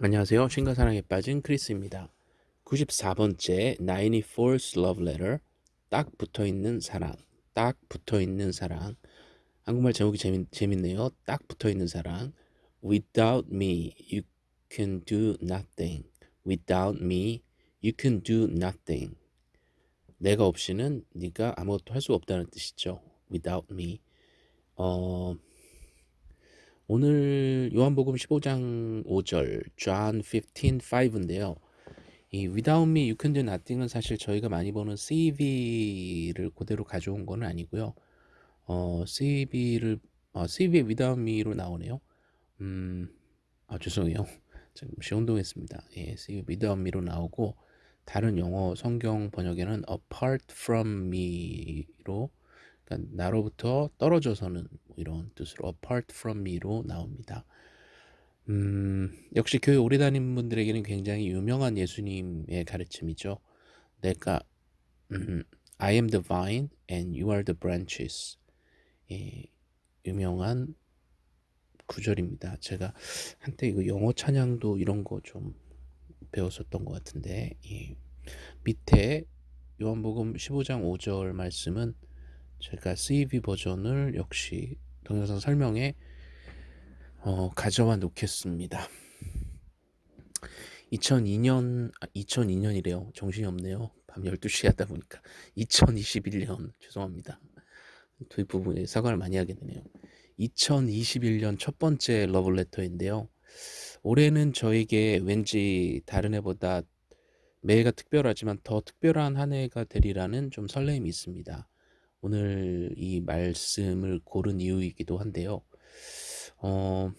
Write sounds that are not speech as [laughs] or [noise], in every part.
안녕하세요. 신과 사랑에 빠진 크리스입니다. 94번째 94th Love Letter 딱 붙어있는 사랑 딱 붙어있는 사랑 한국말 제목이 재밌, 재밌네요. 딱 붙어있는 사랑 Without me you can do nothing Without me you can do nothing 내가 없이는 네가 아무것도 할 수 없다는 뜻이죠. Without me 어... 오늘 요한복음 15장 5절 John 15:5인데요. 이 Without me you can do nothing은 사실 저희가 많이 보는 CV를 그대로 가져온 건 아니고요. 어, CV를 어, CV에 Without me로 나오네요. 음, 아 죄송해요. [laughs] 잠시 혼동했습니다. 예, CV Without me로 나오고 다른 영어 성경 번역에는 Apart from me로 그러니까 나로부터 떨어져서는 뭐 이런 뜻으로 apart from me로 나옵니다. 음, 역시 교회 오래 다닌 분들에게는 굉장히 유명한 예수님의 가르침이죠. 내가 음, I am the vine and you are the branches. 예, 유명한 구절입니다. 제가 한때 이거 영어 찬양도 이런 거 좀 배웠었던 것 같은데 예. 밑에 요한복음 15장 5절 말씀은 제가 CEV 버전을 역시 동영상 설명에 어, 가져와 놓겠습니다. 2002년, 아, 2002년이래요. 정신이 없네요. 밤 12시 하다 보니까. 2021년, 죄송합니다. 뒷부분에 사과를 많이 하게 되네요. 2021년 첫 번째 러블레터인데요. 올해는 저에게 왠지 다른 해보다 매해가 특별하지만 더 특별한 한 해가 되리라는 좀 설렘이 있습니다. 오늘 이 말씀을 고른 이유이기도 한데요. 어,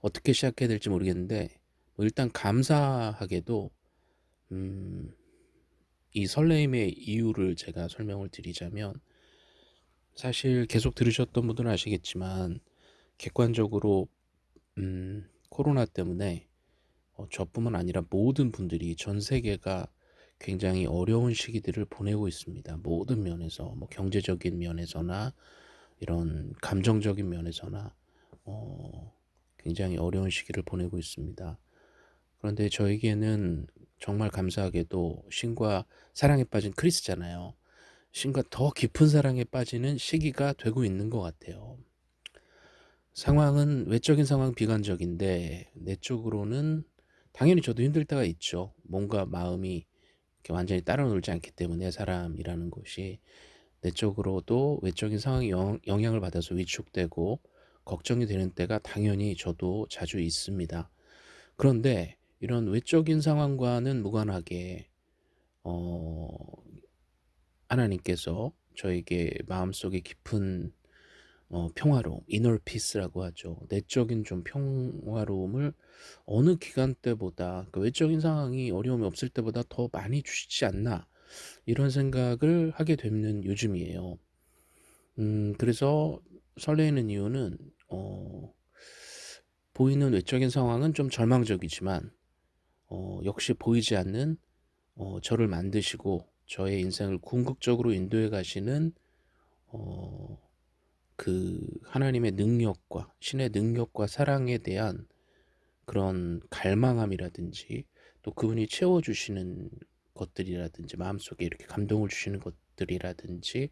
어떻게 시작해야 될지 모르겠는데 뭐 일단 감사하게도 음, 이 설레임의 이유를 제가 설명을 드리자면 사실 계속 들으셨던 분들은 아시겠지만 객관적으로 음, 코로나 때문에 어, 저뿐만 아니라 모든 분들이 전 세계가 굉장히 어려운 시기들을 보내고 있습니다. 모든 면에서 뭐 경제적인 면에서나 이런 감정적인 면에서나 어, 굉장히 어려운 시기를 보내고 있습니다. 그런데 저에게는 정말 감사하게도 신과 사랑에 빠진 크리스잖아요. 신과 더 깊은 사랑에 빠지는 시기가 되고 있는 것 같아요. 상황은 외적인 상황 비관적인데 내적으로는 당연히 저도 힘들 때가 있죠. 뭔가 마음이 완전히 따라 놀지 않기 때문에 사람이라는 것이 내적으로도 외적인 상황이 영, 영향을 받아서 위축되고 걱정이 되는 때가 당연히 저도 자주 있습니다. 그런데 이런 외적인 상황과는 무관하게 어, 하나님께서 저에게 마음속에 깊은 어, 평화로움, 이너 피스라고 하죠. 내적인 좀 평화로움을 어느 기간 때보다 그 외적인 상황이 어려움이 없을 때보다 더 많이 주시지 않나 이런 생각을 하게 되는 요즘이에요. 음, 그래서 설레는 이유는 어, 보이는 외적인 상황은 좀 절망적이지만 어, 역시 보이지 않는 어, 저를 만드시고 저의 인생을 궁극적으로 인도해 가시는 어, 그 하나님의 능력과 신의 능력과 사랑에 대한 그런 갈망함이라든지 또 그분이 채워주시는 것들이라든지 마음속에 이렇게 감동을 주시는 것들이라든지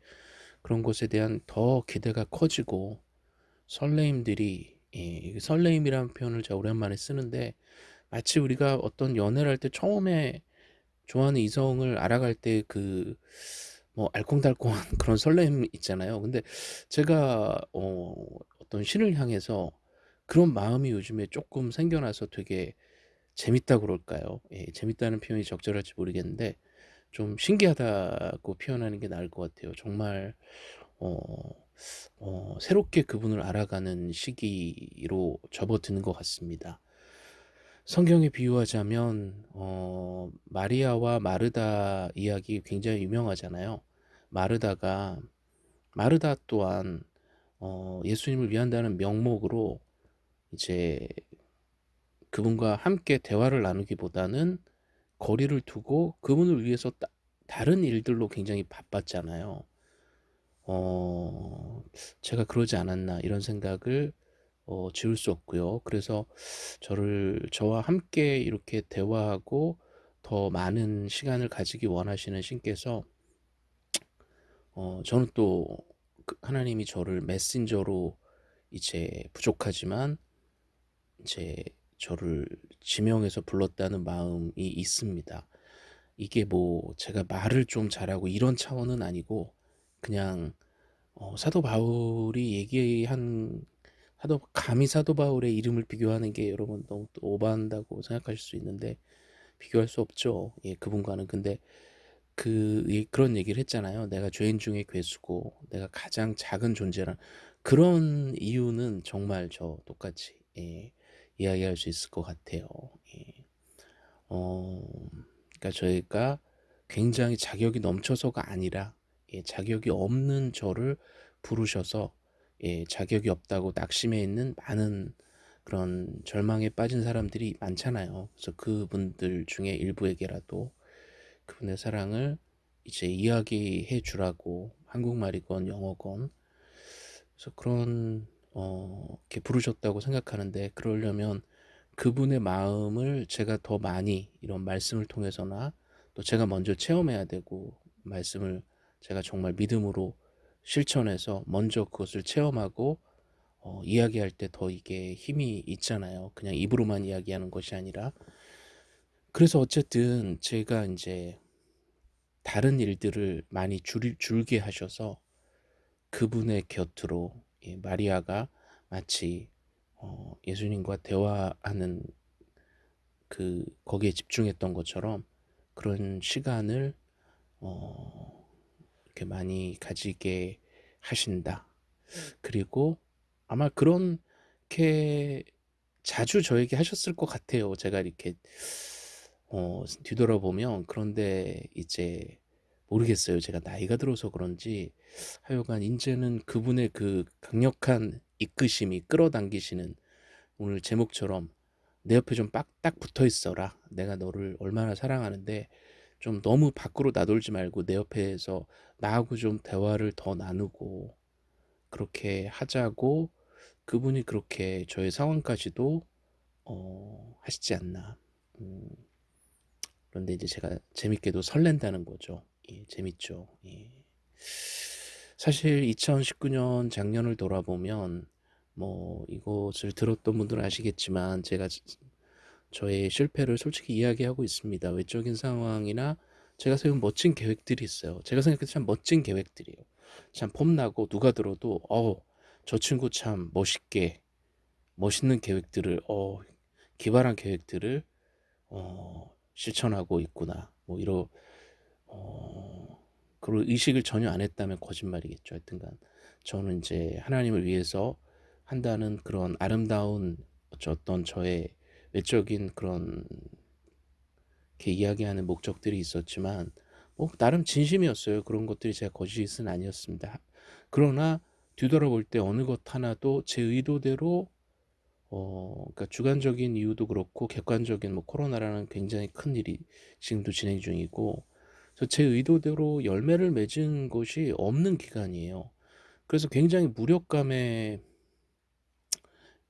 그런 것에 대한 더 기대가 커지고 설레임들이 예, 설레임이라는 표현을 제가 오랜만에 쓰는데 마치 우리가 어떤 연애를 할 때 처음에 좋아하는 이성을 알아갈 때그 뭐 알콩달콩한 [laughs] 그런 설렘 있잖아요. 근데 제가 어 어떤 신을 향해서 그런 마음이 요즘에 조금 생겨나서 되게 재밌다 그럴까요? 예, 재밌다는 표현이 적절할지 모르겠는데 좀 신기하다고 표현하는 게 나을 것 같아요. 정말 어, 어, 새롭게 그분을 알아가는 시기로 접어드는 것 같습니다. 성경에 비유하자면 어, 마리아와 마르다 이야기 굉장히 유명하잖아요. 마르다가 마르다 또한 어, 예수님을 위한다는 명목으로 이제 그분과 함께 대화를 나누기보다는 거리를 두고 그분을 위해서 따, 다른 일들로 굉장히 바빴잖아요. 어, 제가 그러지 않았나 이런 생각을 어 지울 수 없고요. 그래서 저를 저와 함께 이렇게 대화하고 더 많은 시간을 가지기 원하시는 신께서 어 저는 또그 하나님이 저를 메신저로 이제 부족하지만 이제 저를 지명해서 불렀다는 마음이 있습니다. 이게 뭐 제가 말을 좀 잘하고 이런 차원은 아니고 그냥 어 사도 바울이 얘기한 사도 감히 사도 바울의 이름을 비교하는 게 여러분 너무 또 오버한다고 생각하실 수 있는데 비교할 수 없죠. 예 그분과는. 근데 그 예 그런 얘기를 했잖아요. "내가 죄인 중에 괴수고 내가 가장 작은 존재라." 그런 이유는 정말 저 똑같이 예 이야기할 수 있을 것 같아요. 예. 어 그러니까 저희가 굉장히 자격이 넘쳐서가 아니라 예 자격이 없는 저를 부르셔서 예 자격이 없다고 낙심해 있는 많은 그런 절망에 빠진 사람들이 많잖아요. 그래서 그분들 중에 일부에게라도 그분의 사랑을 이제 이야기해 주라고 한국말이건 영어건 그래서 그런 어 이렇게 부르셨다고 생각하는데 그러려면 그분의 마음을 제가 더 많이 이런 말씀을 통해서나 또 제가 먼저 체험해야 되고 말씀을 제가 정말 믿음으로 실천해서 먼저 그것을 체험하고 어 이야기할 때 더 이게 힘이 있잖아요. 그냥 입으로만 이야기하는 것이 아니라. 그래서 어쨌든 제가 인제 다른 일들을 많이 줄 줄게 하셔서 그분의 곁으로 예 마리아가 마치 어 예수님과 대화하는 그 거기에 집중했던 것처럼 그런 시간을 어 이렇게 많이 가지게 하신다. 그리고 아마 그렇게 자주 저에게 하셨을 것 같아요. 제가 이렇게 어 뒤돌아보면 그런데 이제 모르겠어요. 제가 나이가 들어서 그런지 하여간 인제는 그분의 그 강력한 이끄심이 끌어당기시는 오늘 제목처럼 "내 옆에 좀 빡딱 붙어 있어라. 내가 너를 얼마나 사랑하는데 좀 너무 밖으로 나돌지 말고 내 옆에서 나하고 좀 대화를 더 나누고 그렇게 하자."고 그분이 그렇게 저의 상황까지도 어 하시지 않나. 음. 그런데 이제 제가 재밌게도 설렌다는 거죠. 예 재밌죠. 예. 사실 2019년 작년을 돌아보면 뭐 이것을 들었던 분들은 아시겠지만 제가 저의 실패를 솔직히 이야기하고 있습니다. 외적인 상황이나 제가 세운 멋진 계획들이 있어요. 제가 생각해도 참 멋진 계획들이에요. 참 폼나고 누가 들어도 '어 저 친구 참 멋있게 멋있는 계획들을 어 기발한 계획들을 어 실천하고 있구나.' 뭐 이러 어 그런 의식을 전혀 안 했다면 거짓말이겠죠. 하여튼간 저는 인제 하나님을 위해서 한다는 그런 아름다운 어떤 저의 외적인 그런 이렇게 이야기하는 목적들이 있었지만 뭐 나름 진심이었어요. 그런 것들이 제가 거짓은 아니었습니다. 그러나 뒤돌아볼 때 어느 것 하나도 제 의도대로 어 그러니까 주관적인 이유도 그렇고 객관적인 뭐 코로나라는 굉장히 큰 일이 지금도 진행 중이고 그래서 제 의도대로 열매를 맺은 것이 없는 기간이에요. 그래서 굉장히 무력감에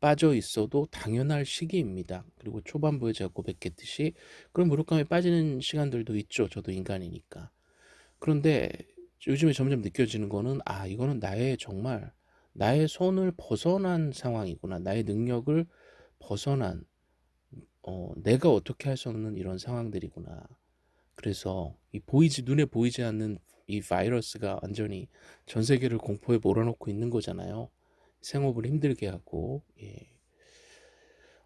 빠져 있어도 당연할 시기입니다. 그리고 초반부에 제가 고백했듯이 그런 무력감에 빠지는 시간들도 있죠. 저도 인간이니까. 그런데 요즘에 점점 느껴지는 거는 '아 이거는 나의 정말 나의 손을 벗어난 상황이구나. 나의 능력을 벗어난 어 내가 어떻게 할 수 없는 이런 상황들이구나.' 그래서 이 보이지 눈에 보이지 않는 이 바이러스가 완전히 전 세계를 공포에 몰아넣고 있는 거잖아요. 생업을 힘들게 하고 예.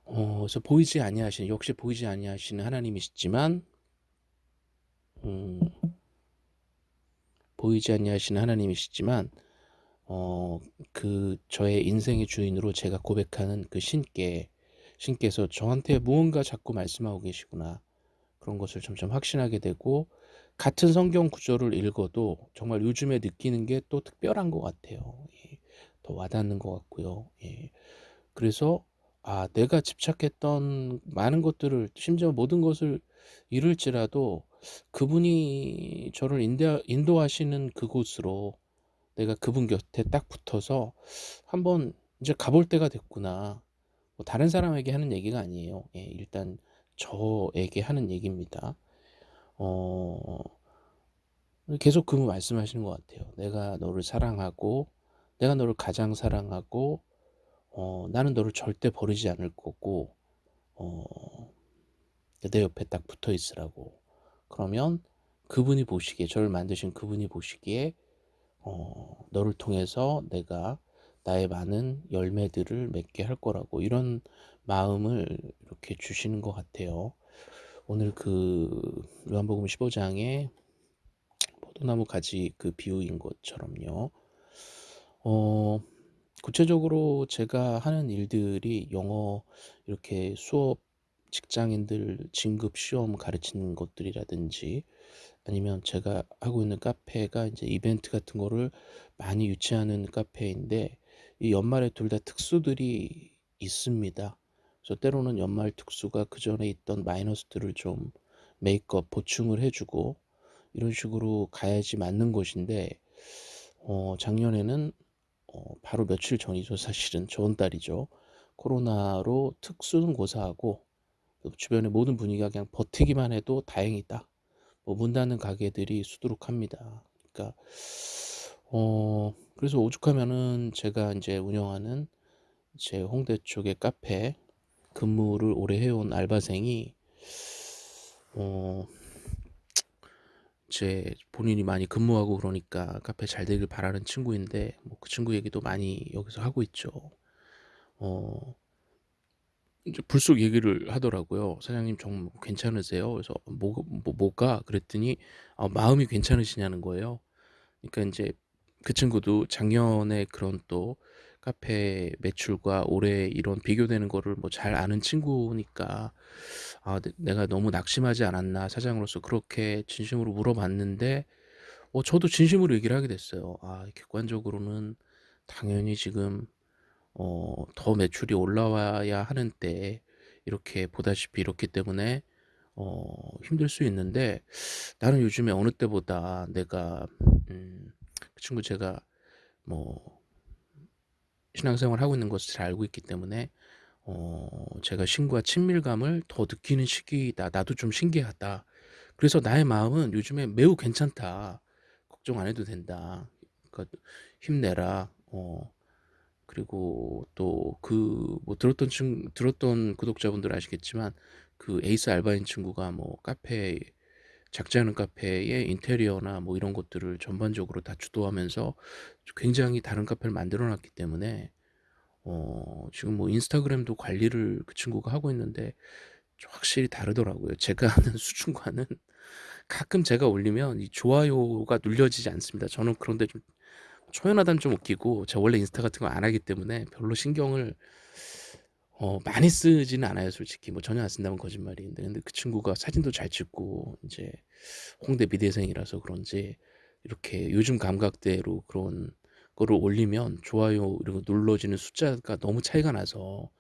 어 그래서 보이지 아니하시는 역시 보이지 아니하시는 하나님이시지만 음 보이지 아니하시는 하나님이시지만 어 그 저의 인생의 주인으로 제가 고백하는 그 신께 신께서 저한테 무언가 자꾸 말씀하고 계시구나. 그런 것을 점점 확신하게 되고 같은 성경 구절을 읽어도 정말 요즘에 느끼는 게 또 특별한 것 같아요. 예. 더 와닿는 것 같고요. 예. 그래서 아 내가 집착했던 많은 것들을 심지어 모든 것을 잃을지라도 그분이 저를 인대 인도하시는 그곳으로 내가 그분 곁에 딱 붙어서 한번 이제 가볼 때가 됐구나.' 뭐 다른 사람에게 하는 얘기가 아니에요. 예 일단 저에게 하는 얘기입니다. 어 계속 그 말씀하시는 것 같아요. "내가 너를 사랑하고 내가 너를 가장 사랑하고 어 나는 너를 절대 버리지 않을 거고 어 내 옆에 딱 붙어 있으라고. 그러면 그분이 보시기에 저를 만드신 그분이 보시기에 어 너를 통해서 내가 나의 많은 열매들을 맺게 할 거라고." 이런 마음을 이렇게 주시는 것 같아요. 오늘 그 요한복음 15 장에 포도나무 가지 그 비유인 것처럼요. 어 구체적으로 제가 하는 일들이 영어 이렇게 수업 직장인들 진급 시험 가르치는 것들이라든지 아니면 제가 하고 있는 카페가 이제 이벤트 같은 거를 많이 유치하는 카페인데 이 연말에 둘 다 특수들이 있습니다. 그래서 때로는 연말 특수가 그 전에 있던 마이너스들을 좀 메이크업 보충을 해 주고 이런 식으로 가야지 맞는 곳인데 어 작년에는 어 바로 며칠 전이죠 사실은. 저번 달이죠. 코로나로 특수는 고사하고 그 주변의 모든 분위기가 그냥 버티기만 해도 다행이다. 뭐 문 닫는 가게들이 수두룩합니다. 그러니까 어 그래서 오죽하면은 제가 인제 운영하는 제 홍대 쪽의 카페 근무를 오래 해온 알바생이 어 제 본인이 많이 근무하고 그러니까 카페 잘 되길 바라는 친구인데 뭐 그 친구 얘기도 많이 여기서 하고 있죠. 어 이제 불쑥 얘기를 하더라고요. "사장님 정 괜찮으세요?" 그래서 "뭐 뭐 뭐가?" 그랬더니 아 마음이 괜찮으시냐는 거예요. 그러니까 인제 그 친구도 작년에 그런 또 카페 매출과 올해 이런 비교되는 거를 뭐 잘 아는 친구니까 "아 내 내가 너무 낙심하지 않았나 사장으로서." 그렇게 진심으로 물어봤는데 어 저도 진심으로 얘기를 하게 됐어요. "아 객관적으로는 당연히 지금 어 더 매출이 올라와야 하는 때에 이렇게 보다시피 이렇기 때문에 어 힘들 수 있는데 나는 요즘에 어느 때보다 내가" 음 그 친구 제가 뭐 신앙생활을 하고 있는 것을 잘 알고 있기 때문에 어 제가 신과 친밀감을 더 느끼는 시기이다. 나도 좀 신기하다. 그래서 "나의 마음은 요즘에 매우 괜찮다. 걱정 안 해도 된다. 그러니까 힘내라." 어 그리고 또 그 뭐 들었던 친 들었던 구독자분들은 아시겠지만 그 에이스 알바인 친구가 뭐 카페 작지 않은 카페의 인테리어나 뭐 이런 것들을 전반적으로 다 주도하면서 굉장히 다른 카페를 만들어 놨기 때문에 어 지금 뭐 인스타그램도 관리를 그 친구가 하고 있는데 좀 확실히 다르더라고요. 제가 [laughs] 하는 수준과는 가끔 제가 올리면 이 좋아요가 눌려지지 않습니다. 저는 그런데 좀 초연하다면 좀 웃기고 제가 원래 인스타 같은 거 안 하기 때문에 별로 신경을 어 많이 쓰지는 않아요 솔직히. 뭐 전혀 안 쓴다면 거짓말인데 근데 그 친구가 사진도 잘 찍고 인제 홍대 미대생이라서 그런지 이렇게 요즘 감각대로 그런 거를 올리면 좋아요 거 눌러지는 숫자가 너무 차이가 나서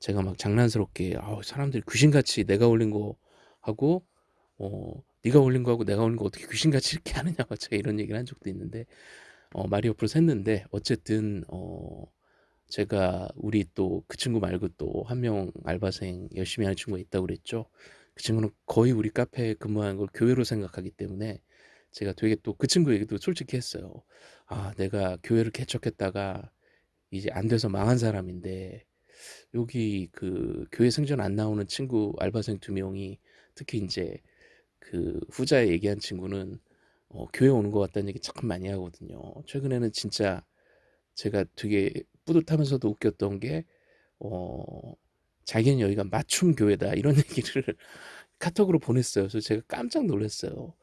제가 막 장난스럽게 "아우 사람들이 귀신같이 내가 올린 거 하고 어 네가 올린 거하고 내가 올린 거 어떻게 귀신같이 이렇게 하느냐."고 [laughs] 제가 이런 얘기를 한 적도 있는데 어 말이 옆으로 샜는데 어쨌든 어 제가 우리 또 그 친구 말고 또 한 명 알바생 열심히 하는 친구가 있다고 그랬죠. 그 친구는 거의 우리 카페에 근무하는 걸 교회로 생각하기 때문에 제가 되게 또 그 친구 얘기도 솔직히 했어요. "아 내가 교회를 개척했다가 이제 안 돼서 망한 사람인데 여기 그 교회 성전 안 나오는 친구 알바생 2 명이 특히 인제 그 후자에 얘기한 친구는 어 교회 오는 것 같다."는 얘기 참 많이 하거든요. 최근에는 진짜 제가 되게 뿌듯하면서도 웃겼던 게 어 자기는 여기가 맞춤 교회다 이런 [laughs] 얘기를 카톡으로 보냈어요. 그래서 제가 깜짝 놀랐어요.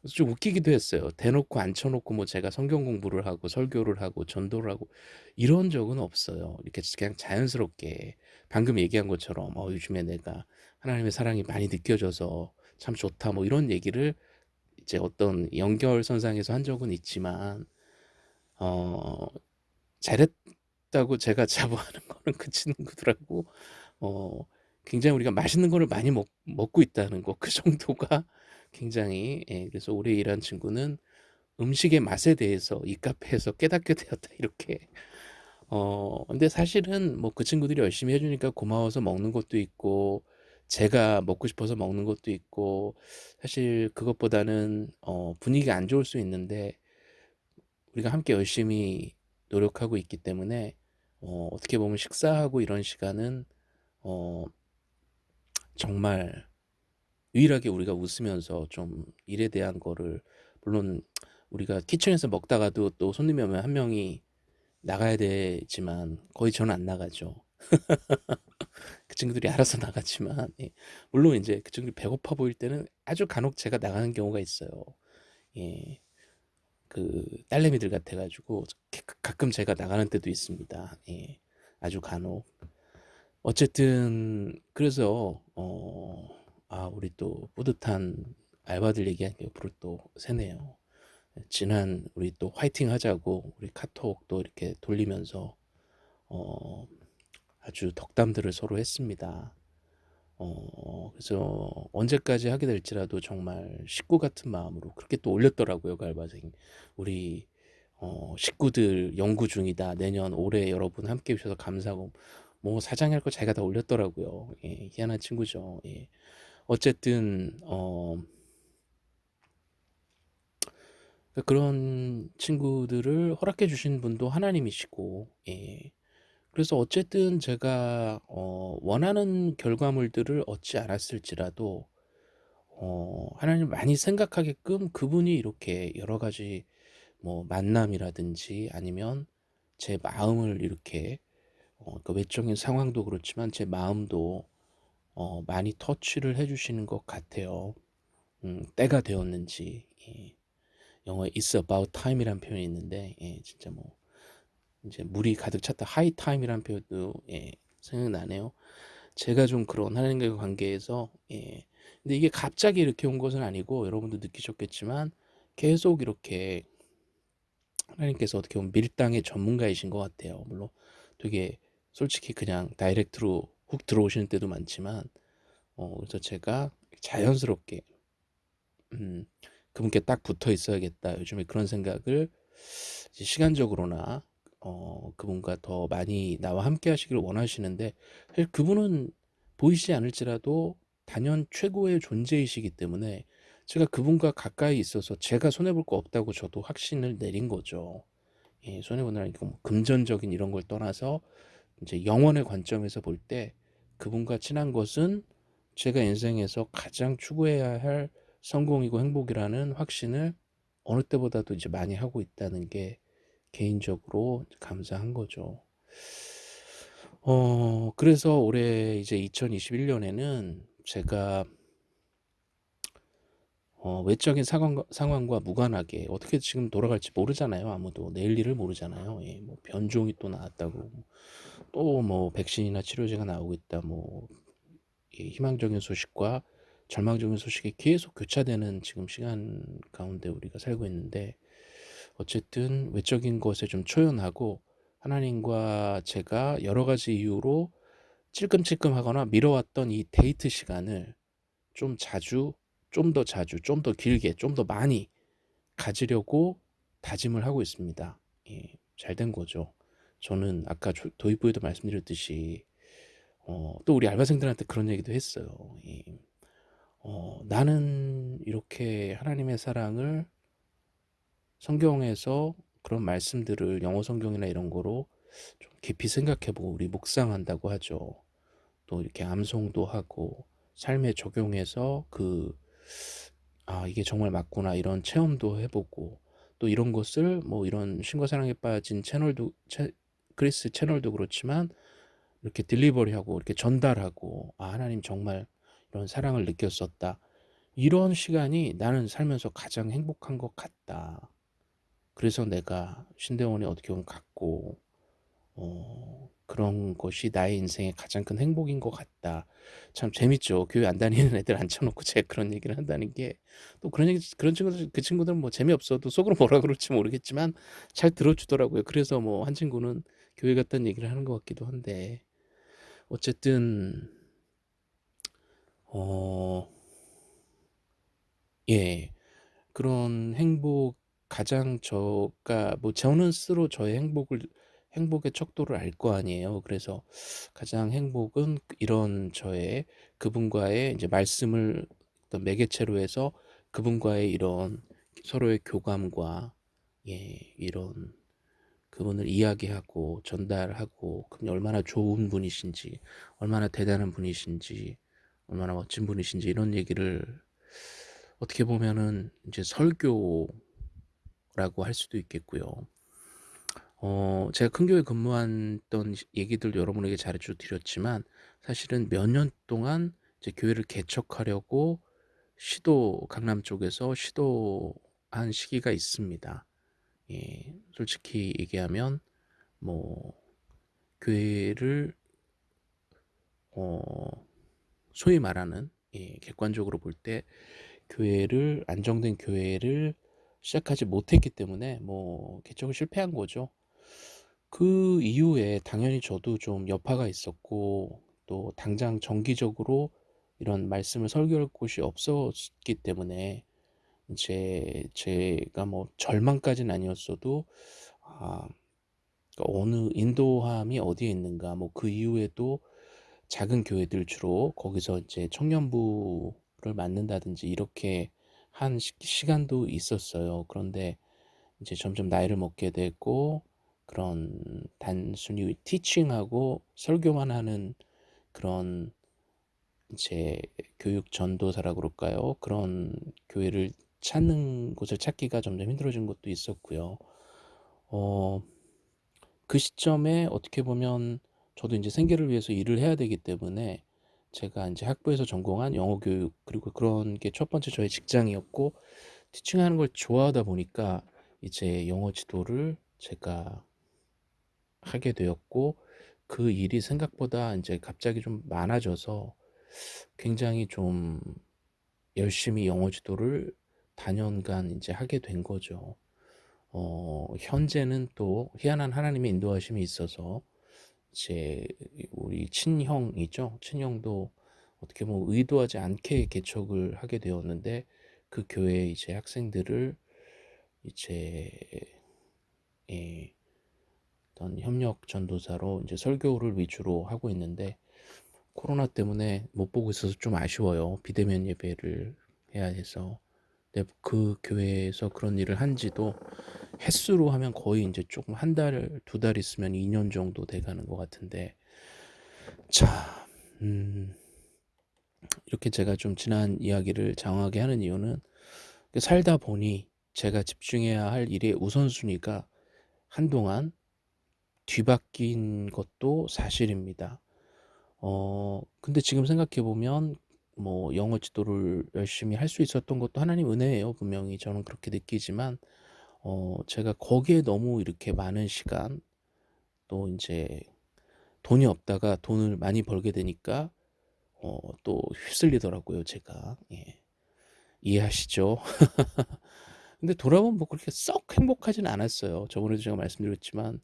그래서 좀 웃기기도 했어요. 대놓고 앉혀 놓고 뭐 제가 성경 공부를 하고 설교를 하고 전도를 하고 이런 적은 없어요. 이렇게 그냥 자연스럽게 방금 얘기한 것처럼 "어 요즘에 내가 하나님의 사랑이 많이 느껴져서 참 좋다." 뭐 이런 얘기를 이제 어떤 연결선상에서 한 적은 있지만 어 잘했 다고 제가 [laughs] 자부하는 거는 그 친구들하고 어 굉장히 우리가 맛있는 거를 많이 먹 먹고 있다는 거 그 [laughs] 정도가 굉장히 예 그래서 오래 일한 친구는 "음식의 맛에 대해서 이 카페에서 깨닫게 [laughs] 되었다." 이렇게 어 근데 사실은 뭐 그 친구들이 열심히 해 주니까 고마워서 먹는 것도 있고 제가 먹고 싶어서 먹는 것도 있고 사실 그것보다는 어 분위기가 안 좋을 수 있는데 우리가 함께 열심히 노력하고 있기 때문에 어 어떻게 보면 식사하고 이런 시간은 어 정말 유일하게 우리가 웃으면서 좀 일에 대한 거를 물론 우리가 키친에서 먹다가도 또 손님이 오면 한 명이 나가야 되지만 거의 저는 안 나가죠. [laughs] 그 친구들이 알아서 나가지만 예 물론 인제 그 친구들이 배고파 보일 때는 아주 간혹 제가 나가는 경우가 있어요. 예. 그 딸내미들 같아 가지고 게 가끔 제가 나가는 때도 있습니다. 예. 아주 간혹. 어쨌든 그래서 어 아 우리 또 뿌듯한 알바들 얘기하니까 옆으로 또 새네요. 예 지난 우리 또 화이팅 하자고 우리 카톡도 이렇게 돌리면서 어 아주 덕담들을 서로 했습니다. 어 그래서 언제까지 하게 될지라도 정말 식구 같은 마음으로 그렇게 또 올렸더라고요 그 알바생이. "우리 어 식구들 연구 중이다. 내년 올해 여러분 함께 해 주셔서 감사하고." 뭐 사장이 할거 자기가 다 올렸더라고요. 예 희한한 친구죠. 예. 어쨌든 어그 그런 친구들을 허락해 주신 분도 하나님이시고 예 그래서 어쨌든 제가 어 원하는 결과물들을 얻지 않았을지라도 어 하나님을 많이 생각하게끔 그분이 이렇게 여러 가지 뭐 만남이라든지 아니면 제 마음을 이렇게 어 그 외적인 상황도 그렇지만 제 마음도 어 많이 터치를 해 주시는 것 같아요. 음 때가 되었는지. 예. 영어에 "It's about time"이라는 표현이 있는데 예 진짜 뭐 인제 물이 가득 찼다 time이라는 표현도 예 생각나네요. 제가 좀 그런 하나님과의 관계에서 예 근데 이게 갑자기 이렇게 온 것은 아니고 여러분도 느끼셨겠지만 계속 이렇게 하나님께서 어떻게 보면 밀당의 전문가이신 것 같아요. 물론 되게 솔직히 그냥 다이렉트로 훅 들어오시는 때도 많지만 어 그래서 제가 자연스럽게 음 '그분께 딱 붙어 있어야겠다.' 요즘에 그런 생각을 이제 시간적으로나 어 그분과 더 많이 나와 함께 하시기를 원하시는데 사실 그분은 보이시지 않을지라도 단연 최고의 존재이시기 때문에 제가 그분과 가까이 있어서 제가 손해 볼 거 없다고 저도 확신을 내린 거죠. 예 손해 본다는 게뭐 금전적인 이런 걸 떠나서 인제 영혼의 관점에서 볼 때 그분과 친한 것은 제가 인생에서 가장 추구해야 할 성공이고 행복이라는 확신을 어느 때보다도 이제 많이 하고 있다는 게 개인적으로 감사한 거죠. 어 그래서 올해 이제 2021 년에는 제가 어 외적인 상황과 상황과 무관하게 어떻게 지금 돌아갈지 모르잖아요 아무도. 내일 일을 모르잖아요. 예 뭐 변종이 또 나왔다고 또 뭐 백신이나 치료제가 나오고 있다 뭐이 희망적인 소식과 절망적인 소식이 계속 교차되는 지금 시간 가운데 우리가 살고 있는데 어쨌든 외적인 것에 좀 초연하고 하나님과 제가 여러 가지 이유로 찔끔찔끔하거나 미뤄왔던 이 데이트 시간을 좀 자주 좀 더 자주 좀 더 길게 좀 더 많이 가지려고 다짐을 하고 있습니다. 예 잘된 거죠. 저는 아까 조 도입부에도 말씀드렸듯이 어 또 우리 알바생들한테 그런 얘기도 했어요. 예. 어 "나는 이렇게 하나님의 사랑을 성경에서 그런 말씀들을 영어 성경이나 이런 거로 좀 깊이 생각해 보고 우리 묵상한다고 하죠. 또 이렇게 암송도 하고 삶에 적용해서 그 '아 이게 정말 맞구나.' 이런 체험도 해 보고 또 이런 것을 뭐 이런 신과 사랑에 빠진 채널도 채 그리스 채널도 그렇지만 이렇게 딜리버리하고 이렇게 전달하고 '아 하나님 정말 이런 사랑을 느꼈었다.' 이런 시간이 나는 살면서 가장 행복한 것 같다. 그래서 내가 신대원에 어떻게 보면 갔고 어 그런 것이 나의 인생의 가장 큰 행복인 것 같다. 참 재밌죠. 교회 안 다니는 애들 앉혀 놓고 [laughs] 제가 그런 얘기를 한다는 게 또 그런 얘기 그런 친구들 그 친구들은 뭐 재미없어도 속으로 뭐라 그럴지 모르겠지만 잘 들어 주더라고요. 그래서 뭐 한 친구는 교회 갔다는 얘기를 하는 것 같기도 한데 어쨌든 어 예. 그런 행복 가장 저가 뭐 저는 스스로 저의 행복을 행복의 척도를 알 거 아니에요. 그래서 가장 행복은 이런 저의 그분과의 인제 말씀을 어떤 매개체로 해서 그분과의 이런 서로의 교감과 예 이런 그분을 이야기하고 전달하고 그분이 얼마나 좋은 분이신지 얼마나 대단한 분이신지 얼마나 멋진 분이신지 이런 얘기를 어떻게 보면은 인제 설교 라고 할 수도 있겠고요. 어 제가 큰 교회 근무했던 시 얘기들 여러분에게 자주 드렸지만 사실은 몇 년 동안 이제 교회를 개척하려고 시도 강남 쪽에서 시도한 시기가 있습니다. 예. 솔직히 얘기하면 뭐 교회를 어 소위 말하는 예 객관적으로 볼 때 교회를 안정된 교회를 시작하지 못했기 때문에 뭐 개척을 실패한 거죠. 그 이후에 당연히 저도 좀 여파가 있었고 또 당장 정기적으로 이런 말씀을 설교할 곳이 없었기 때문에 인제 제가 뭐 절망까지는 아니었어도 아 그러니까 어느 인도함이 어디에 있는가 뭐 그 이후에도 작은 교회들 주로 거기서 이제 청년부를 맡는다든지 이렇게 한시 시간도 있었어요. 그런데 이제 점점 나이를 먹게 되고 그런 단순히 티칭하고 설교만 하는 그런 이제 교육 전도사라 그럴까요? 그런 교회를 찾는 곳을 찾기가 점점 힘들어진 것도 있었고요. 어 그 시점에 어떻게 보면 저도 인제 생계를 위해서 일을 해야 되기 때문에 제가 인제 학부에서 전공한 영어 교육 그리고 그런 게 첫 번째 저의 직장이었고 티칭하는 걸 좋아하다 보니까 이제 영어 지도를 제가 하게 되었고 그 일이 생각보다 인제 갑자기 좀 많아져서 굉장히 좀 열심히 영어 지도를 다년간 인제 하게 된 거죠. 어 현재는 또 희한한 하나님의 인도하심이 있어서 이 제 우리 친형이죠. 친형도 어떻게 보면 의도하지 않게 개척을 하게 되었는데 그 교회의 이제 학생들을 이제 예 어떤 협력 전도사로 인제 설교를 위주로 하고 있는데 코로나 때문에 못 보고 있어서 좀 아쉬워요. 비대면 예배를 해야 해서. 근데 그 교회에서 그런 일을 한 지도 횟수로 하면 거의 인제 쪼금 1 달, 2달 있으면 2년 정도 돼 가는 것 같은데 자음 이렇게 제가 좀 지난 이야기를 장황하게 하는 이유는 그 살다 보니 제가 집중해야 할 일의 우선순위가 한동안 뒤바뀐 것도 사실입니다. 어 근데 지금 생각해 보면 뭐 영어 지도를 열심히 할 수 있었던 것도 하나님 은혜예요. 분명히 저는 그렇게 느끼지만 어 제가 거기에 너무 이렇게 많은 시간 또 인제 돈이 없다가 돈을 많이 벌게 되니까 어 또 휩쓸리더라고요 제가. 예. 이해하시죠? [laughs] 근데 돌아보면 뭐 그렇게 썩 행복하진 않았어요. 저번에도 제가 말씀드렸지만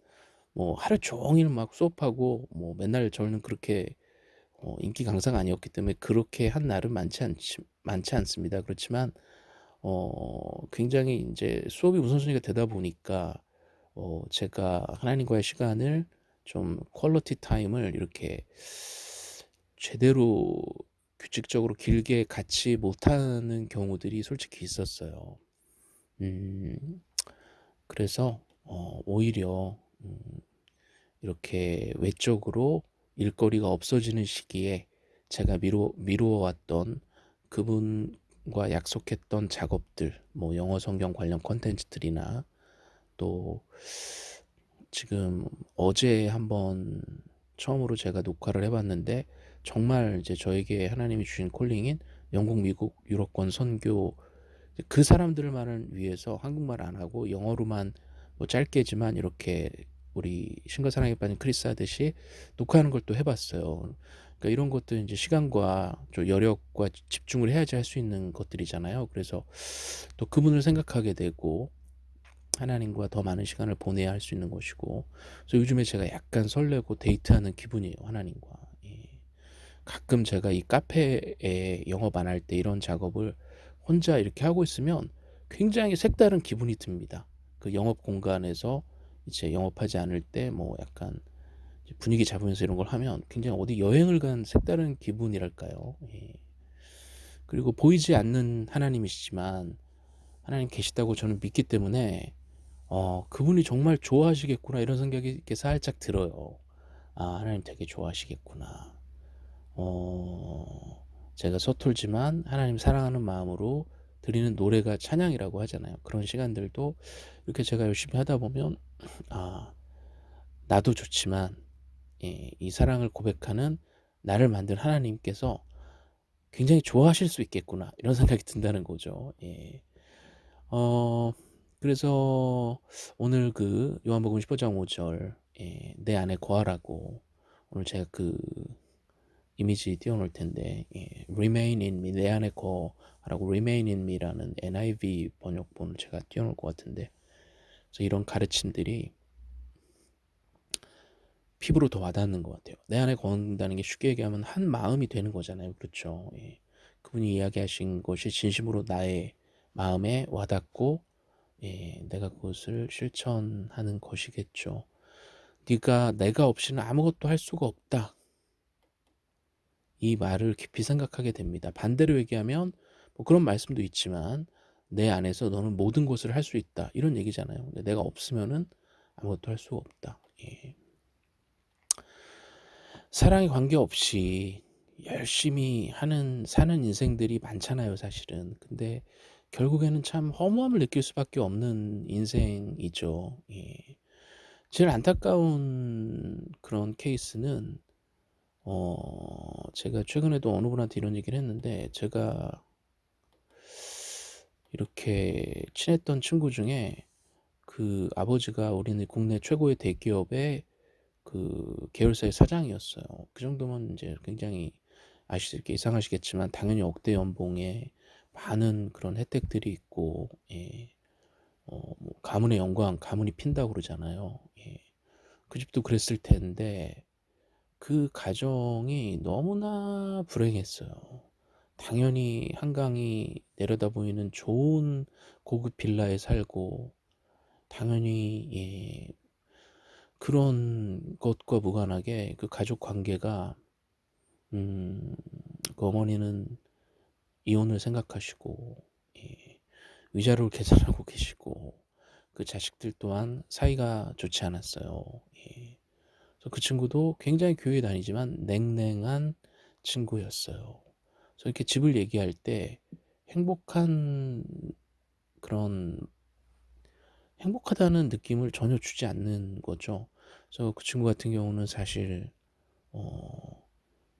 뭐 하루 종일 막 수업하고 뭐 맨날 저는 그렇게 어 인기 강사가 아니었기 때문에 그렇게 한 날은 많지 않지 많지 않습니다. 그렇지만 어 굉장히 인제 수업이 우선순위가 되다 보니까 어 제가 하나님과의 시간을 좀 quality time을 이렇게 제대로 규칙적으로 길게 갖지 못하는 경우들이 솔직히 있었어요. 음 그래서 어 오히려 음 이렇게 외적으로 일거리가 없어지는 시기에 제가 미루 미루어 왔던 그분과 약속했던 작업들 뭐 영어 성경 관련 콘텐츠들이나 또 지금 어제 한번 처음으로 제가 녹화를 해 봤는데 정말 이제 저에게 하나님이 주신 콜링인 영국, 미국, 유럽권 선교 그 사람들만을 위해서 한국말 안 하고 영어로만 뭐 짧게지만 이렇게 우리 신과 사랑에 빠진 크리스 하듯이 녹화하는 걸 또 해 봤어요. 그러니까 이런 것도 인제 시간과 좀 여력과 집중을 해야지 할 수 있는 것들이잖아요. 그래서 또 그분을 생각하게 되고 하나님과 더 많은 시간을 보내야 할 수 있는 것이고 그래서 요즘에 제가 약간 설레고 데이트하는 기분이에요, 하나님과. 예. 가끔 제가 이 카페에 영업 안 할 때 이런 작업을 혼자 이렇게 하고 있으면 굉장히 색다른 기분이 듭니다. 그 영업 공간에서 이제 영업하지 않을 때 뭐 약간 분위기 잡으면서 이런 걸 하면 굉장히 어디 여행을 간 색다른 기분이랄까요. 예. 그리고 보이지 않는 하나님이시지만 하나님 계시다고 저는 믿기 때문에 어 그분이 정말 좋아하시겠구나 이런 생각이 살짝 들어요. '아 하나님 되게 좋아하시겠구나.' 어 제가 서툴지만 하나님 사랑하는 마음으로 드리는 노래가 찬양이라고 하잖아요. 그런 시간들도 이렇게 제가 열심히 하다 보면 아 나도 좋지만 예 이 사랑을 고백하는 나를 만든 하나님께서 굉장히 좋아하실 수 있겠구나 이런 생각이 든다는 거죠. 예. 어 그래서 오늘 그 요한복음 15장 5절 예 "내 안에 거하라"고 오늘 제가 그 이미지 띄워 놓을 텐데 예 "Remain in me" 내 안에 거하라고 "Remain in me"라는 NIV 번역본을 제가 띄워 놓을 것 같은데 그래서 이런 가르침들이 피부로 더 와닿는 것 같아요. 내 안에 거한다는 게 쉽게 얘기하면 한 마음이 되는 거잖아요. 그렇죠. 예. 그분이 이야기하신 것이 진심으로 나의 마음에 와닿고 예, 내가 그것을 실천하는 것이겠죠. 네가 내가 없이는 아무것도 할 수가 없다. 이 말을 깊이 생각하게 됩니다. 반대로 얘기하면 뭐 그런 말씀도 있지만 내 안에서 너는 모든 것을 할 수 있다. 이런 얘기잖아요. 근데 내가 없으면은 아무것도 할 수가 없다. 예. 사랑에 관계없이 열심히 하는 사는 인생들이 많잖아요, 사실은. 근데 결국에는 참 허무함을 느낄 수밖에 없는 인생이죠. 예. 제일 안타까운 그런 케이스는 어 제가 최근에도 어느 분한테 이런 얘기를 했는데 제가 이렇게 친했던 친구 중에 그 아버지가 우리는 국내 최고의 대기업의 그 계열사의 사장이었어요. 그 정도면 이제 굉장히 아시게 이상하시겠지만 당연히 억대 연봉에 많은 그런 혜택들이 있고 예. 어 뭐 가문의 영광 가문이 핀다고 그러잖아요. 예. 그 집도 그랬을 텐데 그 가정이 너무나 불행했어요. 당연히 한강이 내려다 보이는 좋은 고급 빌라에 살고 당연히 예 그런 것과 무관하게 그 가족 관계가 음 그 어머니는 이혼을 생각하시고 예 위자료를 계산하고 [laughs] 계시고 그 자식들 또한 사이가 좋지 않았어요. 예. 그 친구도 굉장히 교회 다니지만 냉랭한 친구였어요. 그래서 이렇게 집을 얘기할 때 행복한 그런 행복하다는 느낌을 전혀 주지 않는 거죠. 그래서 그 친구 같은 경우는 사실 어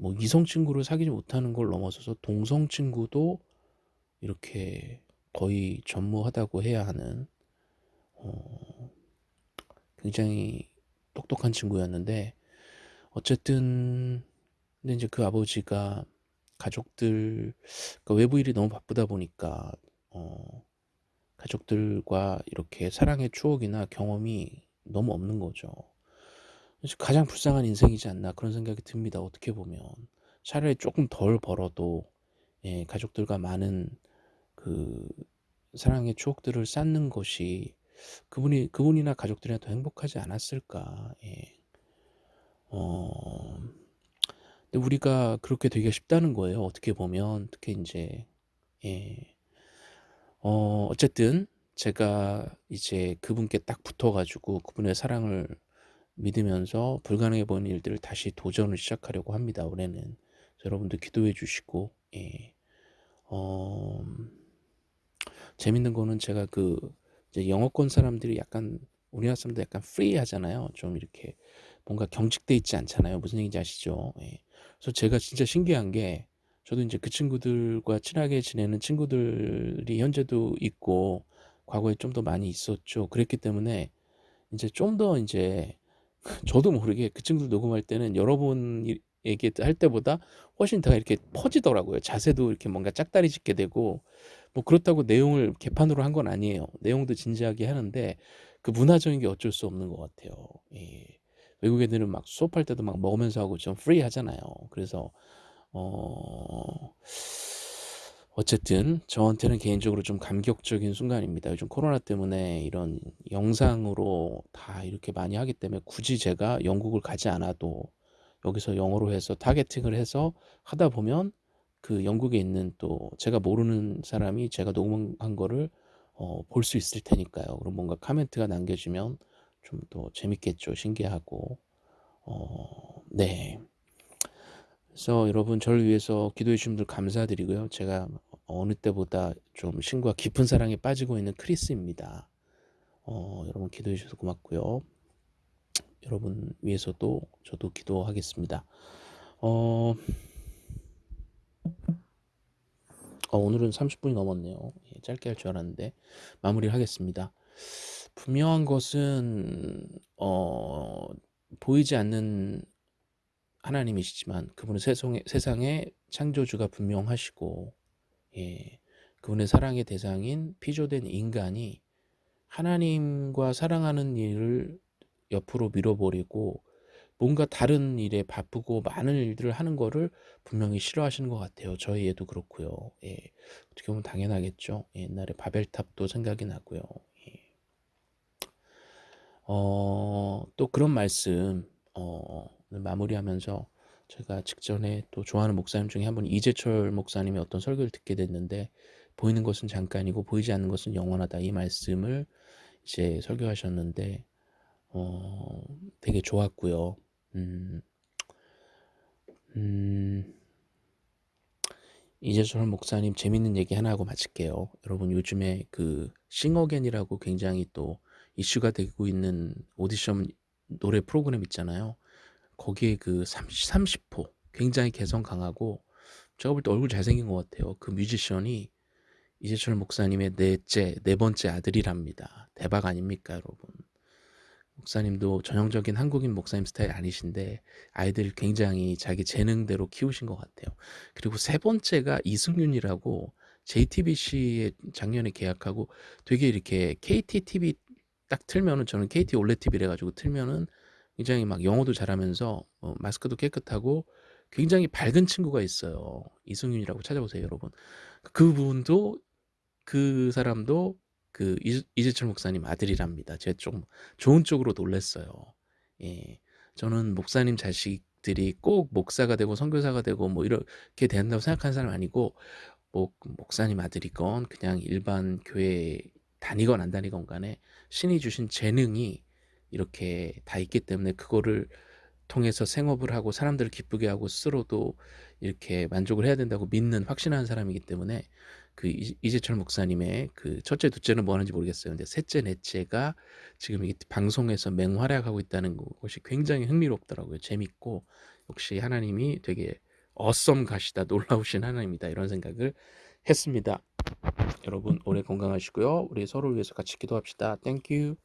뭐 이성 친구를 사귀지 못하는 걸 넘어서서 동성 친구도 이렇게 거의 전무하다고 해야 하는 어 굉장히 똑똑한 친구였는데 어쨌든 근데 이제 그 아버지가 가족들 그러니까 외부 일이 너무 바쁘다 보니까 어 가족들과 이렇게 사랑의 추억이나 경험이 너무 없는 거죠. 가장 불쌍한 인생이지 않나 그런 생각이 듭니다. 어떻게 보면 차라리 조금 덜 벌어도 예, 가족들과 많은 그 사랑의 추억들을 쌓는 것이 그분이 그분이나 가족들이나 더 행복하지 않았을까. 예. 어. 근데 우리가 그렇게 되기가 쉽다는 거예요. 어떻게 보면 특히 인제 예. 어 어쨌든 제가 이제 그분께 딱 붙어 가지고 그분의 사랑을 믿으면서 불가능해 보이는 일들을 다시 도전을 시작하려고 합니다 올해는. 여러분들 기도해 주시고 예. 어 재밌는 거는 제가 그 이제 영어권 사람들이 약간 우리나라 사람들 약간 프리하잖아요. 좀 이렇게 뭔가 경직돼 있지 않잖아요. 무슨 얘기인지 아시죠? 예. 그래서 제가 진짜 신기한 게 저도 이제 그 친구들과 친하게 지내는 친구들이 현재도 있고 과거에 좀 더 많이 있었죠. 그랬기 때문에 이제 좀 더 이제 [laughs] 저도 모르게 그 친구들 녹음할 때는 여러분 얘기할 때보다 훨씬 더 이렇게 퍼지더라고요. 자세도 이렇게 뭔가 짝다리 짚게 되고 뭐 그렇다고 내용을 개판으로 한 건 아니에요. 내용도 진지하게 하는데 그 문화적인 게 어쩔 수 없는 것 같아요. 예. 외국 애들은 막 수업할 때도 막 먹으면서 하고 좀 free 하잖아요. 그래서 어 어쨌든 저한테는 개인적으로 좀 감격적인 순간입니다. 요즘 코로나 때문에 이런 영상으로 다 이렇게 많이 하기 때문에 굳이 제가 영국을 가지 않아도 여기서 영어로 해서 타겟팅을 해서 하다 보면 그 영국에 있는 또 제가 모르는 사람이 제가 녹음한 거를 어, 볼 수 있을 테니까요. 그럼 뭔가 카멘트가 남겨지면 좀더 재밌겠죠. 신기하고. 어, 네. 그래서 여러분 저를 위해서 기도해 주신 분들 감사드리고요. 제가 어느 때보다 좀 신과 깊은 사랑에 빠지고 있는 크리스입니다. 어, 여러분 기도해 주셔서 고맙고요. 여러분 위해서도 저도 기도하겠습니다. 어, 어, 오늘은 30분이 넘었네요. 예, 짧게 할 줄 알았는데 마무리를 하겠습니다. 분명한 것은 어, 보이지 않는 하나님이시지만 그분은 세상의, 세상의 창조주가 분명하시고 예, 그분의 사랑의 대상인 피조된 인간이 하나님과 사랑하는 일을 옆으로 밀어버리고 뭔가 다른 일에 바쁘고 많은 일들을 하는 거를 분명히 싫어하시는 것 같아요. 저희 애도 그렇고요. 예, 어떻게 보면 당연하겠죠. 옛날에 바벨탑도 생각이 나고요. 예. 어, 또 그런 말씀 어, 마무리하면서 제가 직전에 또 좋아하는 목사님 중에 한 분 이재철 목사님의 어떤 설교를 듣게 됐는데 보이는 것은 잠깐이고 보이지 않는 것은 영원하다 이 말씀을 이제 설교하셨는데 어, 되게 좋았고요. 음, 음, 이재철 목사님 재밌는 얘기 하나 하고 마칠게요. 여러분 요즘에 그 싱어겐이라고 굉장히 또 이슈가 되고 있는 오디션 노래 프로그램 있잖아요. 거기에 그 30, 30호 굉장히 개성 강하고 제가 볼 때 얼굴 잘생긴 것 같아요. 그 뮤지션이 이재철 목사님의 넷째, 네 번째 아들이랍니다. 대박 아닙니까, 여러분? 목사님도 전형적인 한국인 목사님 스타일 아니신데 아이들 굉장히 자기 재능대로 키우신 것 같아요. 그리고 세 번째가 이승윤이라고 JTBC에 작년에 계약하고 되게 이렇게 KTTV 딱 틀면은 저는 KT 올레 TV래 가지고 틀면은 굉장히 막 영어도 잘하면서 어, 마스크도 깨끗하고 굉장히 밝은 친구가 있어요. 이승윤이라고 찾아보세요, 여러분. 그분도 그 사람도 그 이재철 목사님 아들이랍니다. 제가 좀 좋은 쪽으로 놀랬어요. 예. 저는 목사님 자식들이 꼭 목사가 되고 선교사가 되고 뭐 이렇게 된다고 생각하는 사람 아니고 뭐 목사님 아들이건 그냥 일반 교회 다니건 안 다니건 간에 신이 주신 재능이 이렇게 다 있기 때문에 그거를 통해서 생업을 하고 사람들을 기쁘게 하고 스스로도 이렇게 만족을 해야 된다고 믿는 확신하는 사람이기 때문에 그 이재철 목사님의 그 첫째 둘째는 뭐 하는지 모르겠어요. 근데 셋째 넷째가 지금 이 방송에서 맹활약하고 있다는 것이 굉장히 흥미롭더라고요. 재밌고 역시 하나님이 되게 awesome 하시다 놀라우신 하나님이다 이런 생각을 했습니다. 여러분 올해 건강하시고요. 우리 서로를 위해서 같이 기도합시다. Thank you.